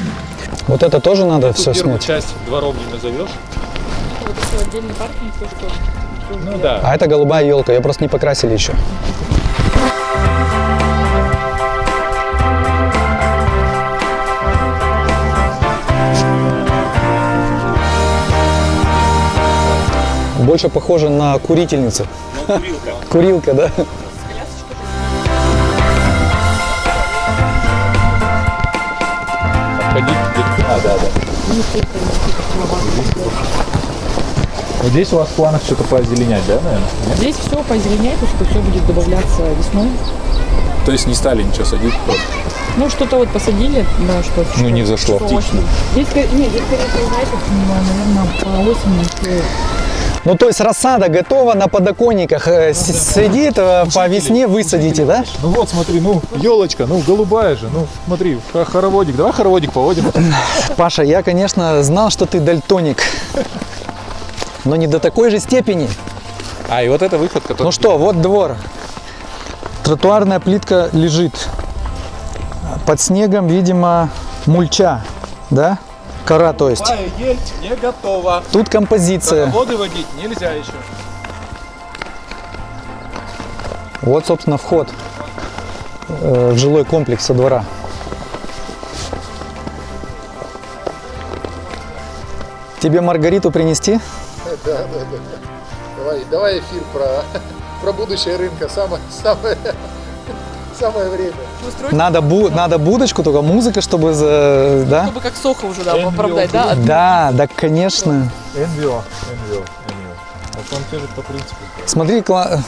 Вот это тоже надо все снять. часть двором не назовешь? Вот такой отдельный паркинг, то что Ну да. А это голубая елка, ее просто не покрасили еще. Больше похоже на курительницу. Курилка, да? Вот здесь у вас в планах что-то поозеленять, да, наверное? Здесь все позеленяет, потому что все будет добавляться весной. То есть не стали ничего садить просто? Ну, что-то вот посадили, да, что Ну, не зашло. что. Здесь, нет, здесь, скорее, знаете, наверное, по осени всё Ну, то есть рассада готова на подоконниках, э, с- сидит, э, по весне высадите, да? Ну вот, смотри, ну, елочка, ну, голубая же, ну, смотри, хороводик, давай хороводик поводим. Паша, я, конечно, знал, что ты дальтоник. но не до такой же степени. А, и вот это выход, который... Ну что, вот двор. Тротуарная плитка лежит. Под снегом, видимо, мульча, да? Кора, то есть. ель не готова. Тут композиция. Воды водить нельзя еще. Вот, собственно, вход э, в жилой комплекс со двора. Тебе Маргариту принести? Да, да, да. Давай, давай эфир про, про будущее рынка. Самое, самое, самое время. Надо, бу- надо будочку, только музыка, чтобы, за- да? Чтобы как Соха уже, да, оправдать, да? Да, да, конечно. Вот он тоже по принципу. Смотри, кла-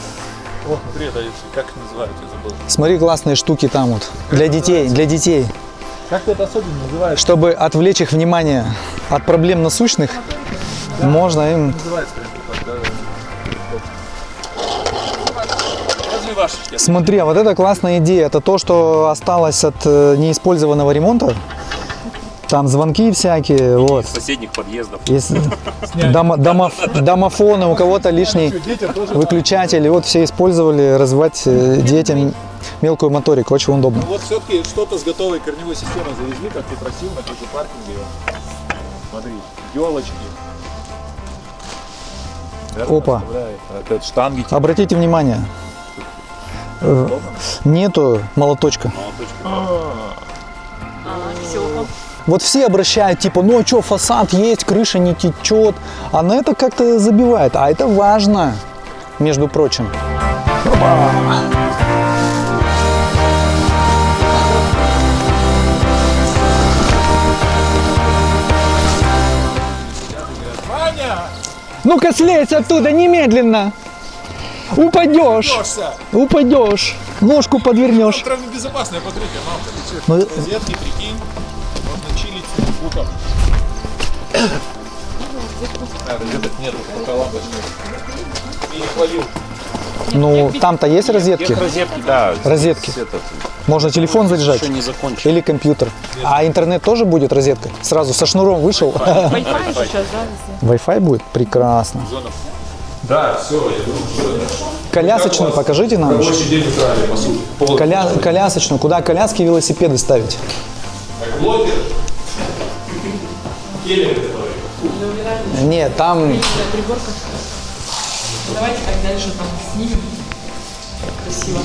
О, смотри, это как называется, я забыл. смотри, классные штуки там вот. Для детей, для детей. Как ты это особенно называешь? Чтобы отвлечь их внимание от проблем насущных, можно им... Называется да, да. Разве ваш? Смотри, а вот это классная идея. Это то, что осталось от э, неиспользованного ремонта. Там звонки всякие, вот. Соседних подъездов. Есть домо- домоф- домофоны, у кого-то лишний выключатель. И вот все использовали развивать э, детям мелкую моторику. Очень удобно. Вот все-таки что-то с готовой корневой системой завезли, как ты просил, на какой паркинге. Смотри, елочки. Опа. расставляет. Это штанги. Обратите внимание, нету молоточка. Вот все обращают, типа, ну а что, фасад есть, крыша не течет. А на это как-то забивает. А это важно, между прочим. Опа. Ну-ка слезь оттуда немедленно. Упадешь. Упадешь. Ножку подвернешь. Травма безопасная, посмотрите, мамка, ты Ну? Розетки, прикинь, можно чилить ноутбуком. А, розеток нету, пока лампочка. И не хвалил. Ну, там-то есть розетки? Розетки, да. Розетки. Можно телефон заряжать. еще не закончил. Или компьютер. А интернет тоже будет розеткой? Сразу со шнуром вышел. Wi-Fi сейчас, да. Wi-Fi будет? Прекрасно. Да, все, я думаю, что Колясочную покажите нам. еще. рабочий день устраивали, по сути. Пол- Коля... Колясочную. Куда коляски и велосипеды ставить? Как блогер. Келлер, который. Нет, там Давайте как дальше там снимем. Красиво.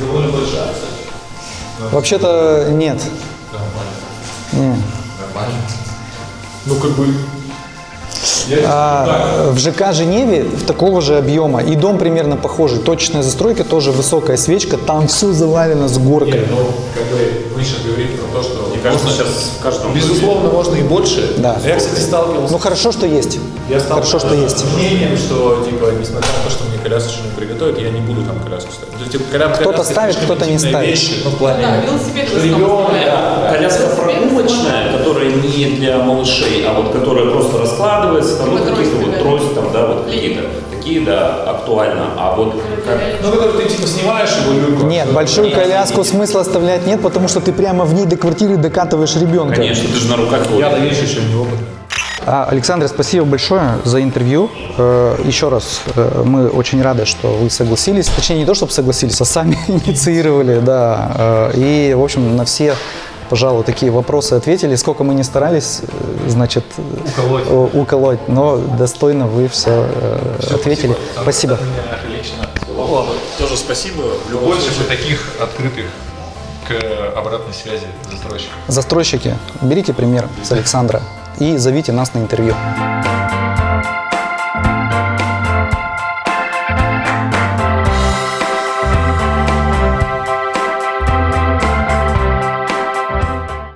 Довольно большая, вообще-то нет. Не. Нормально. Ну, как бы... А, в ЖК Женеве такого же объема. И дом примерно похожий. Точечная застройка, тоже высокая свечка. Там все завалено с горкой. Нет, ну, как бы вы сейчас говорите про то, что... Мне кажется, можно- сейчас в каждом Безусловно, можно и больше. Да. Я, кстати, сталкивался Ну хорошо, что есть. Я стал Хорошо, что есть. мнением, что, типа, несмотря на то, что мне колясочную приготовят, я не буду там коляску ставить. То есть, типа, когда Кто-то ставит, кто-то не ставит. вещь, ну, в плане... Да, велосипед ребенок, да. Коляска прогулочная, которая не для малышей, а вот которая просто раскладывается, там, вот какие-то вот трость, там, да, вот какие-то. Такие, да, актуально. А вот как... Ну, когда ты, типа, снимаешь его люльку. Нет, большую коляску смысла оставлять нет, потому что ты прямо в ней до квартиры докатываешь ребенка. Конечно, ты же на руках. Я, конечно, еще не опытный. А, Александр, спасибо большое за интервью. Э, Еще раз, э, мы очень рады, что вы согласились. Точнее, не то, чтобы согласились, а сами инициировали, да. Э, И, в общем, на все, пожалуй, такие вопросы ответили. Сколько мы не старались, значит, Уколоть. уколоть, но достойно вы все ответили. Спасибо. Лично. Тоже спасибо. Больше бы таких открытых к обратной связи застройщиков. Застройщики, берите пример с Александра и зовите нас на интервью.